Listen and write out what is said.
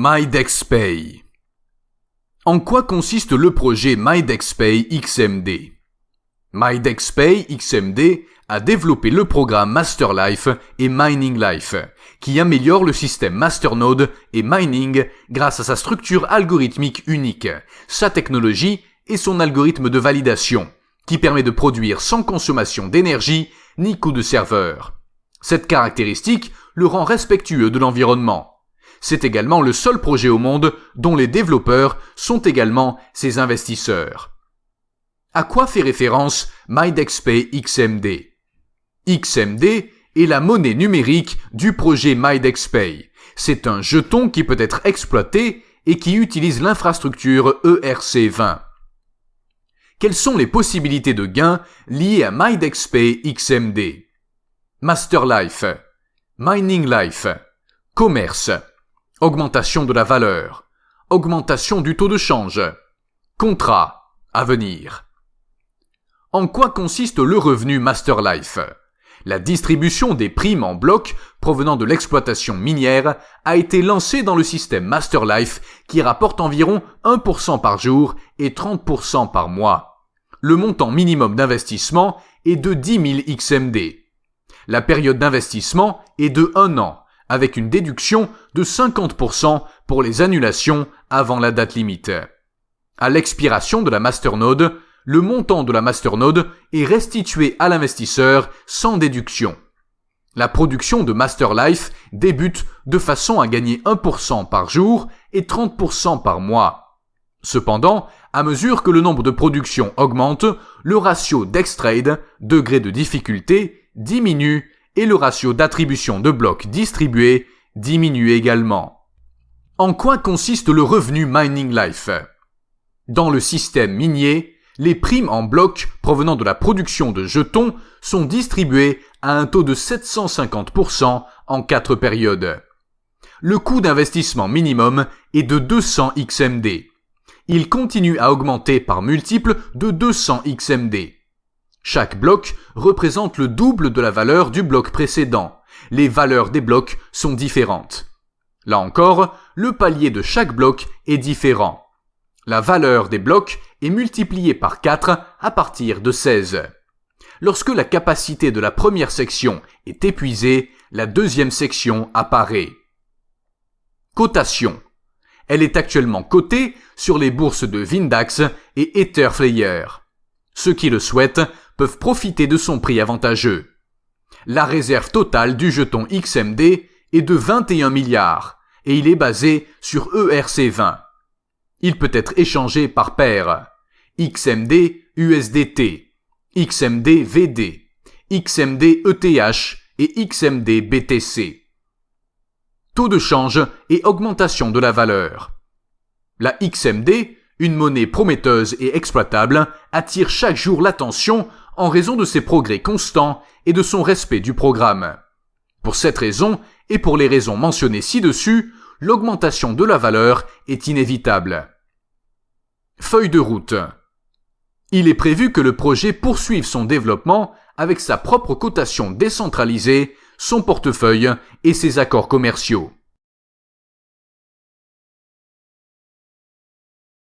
MyDexPay. En quoi consiste le projet MyDexPay XMD MyDexPay XMD a développé le programme MasterLife et Mining Life, qui améliore le système Masternode et Mining grâce à sa structure algorithmique unique, sa technologie et son algorithme de validation, qui permet de produire sans consommation d'énergie ni coût de serveur. Cette caractéristique le rend respectueux de l'environnement. C'est également le seul projet au monde dont les développeurs sont également ses investisseurs. À quoi fait référence MyDexPay XMD XMD est la monnaie numérique du projet MyDexPay. C'est un jeton qui peut être exploité et qui utilise l'infrastructure ERC20. Quelles sont les possibilités de gains liées à MyDexPay XMD Masterlife, Mining Life, Commerce, Augmentation de la valeur. Augmentation du taux de change. Contrat. À venir. En quoi consiste le revenu Masterlife La distribution des primes en bloc provenant de l'exploitation minière a été lancée dans le système Masterlife qui rapporte environ 1% par jour et 30% par mois. Le montant minimum d'investissement est de 10 000 XMD. La période d'investissement est de 1 an avec une déduction de 50% pour les annulations avant la date limite. À l'expiration de la masternode, le montant de la masternode est restitué à l'investisseur sans déduction. La production de Masterlife débute de façon à gagner 1% par jour et 30% par mois. Cependant, à mesure que le nombre de productions augmente, le ratio d'extrade, degré de difficulté, diminue et le ratio d'attribution de blocs distribués diminue également. En quoi consiste le revenu Mining Life? Dans le système minier, les primes en blocs provenant de la production de jetons sont distribuées à un taux de 750% en quatre périodes. Le coût d'investissement minimum est de 200 XMD. Il continue à augmenter par multiple de 200 XMD. Chaque bloc représente le double de la valeur du bloc précédent. Les valeurs des blocs sont différentes. Là encore, le palier de chaque bloc est différent. La valeur des blocs est multipliée par 4 à partir de 16. Lorsque la capacité de la première section est épuisée, la deuxième section apparaît. Cotation. Elle est actuellement cotée sur les bourses de Vindax et Etherflayer. Ceux qui le souhaitent peuvent profiter de son prix avantageux. La réserve totale du jeton XMD est de 21 milliards et il est basé sur ERC20. Il peut être échangé par paire. XMD USDT, XMD VD, XMD ETH et XMD BTC. Taux de change et augmentation de la valeur. La XMD, une monnaie prometteuse et exploitable, attire chaque jour l'attention en raison de ses progrès constants et de son respect du programme. Pour cette raison, et pour les raisons mentionnées ci-dessus, l'augmentation de la valeur est inévitable. Feuille de route. Il est prévu que le projet poursuive son développement avec sa propre cotation décentralisée, son portefeuille et ses accords commerciaux.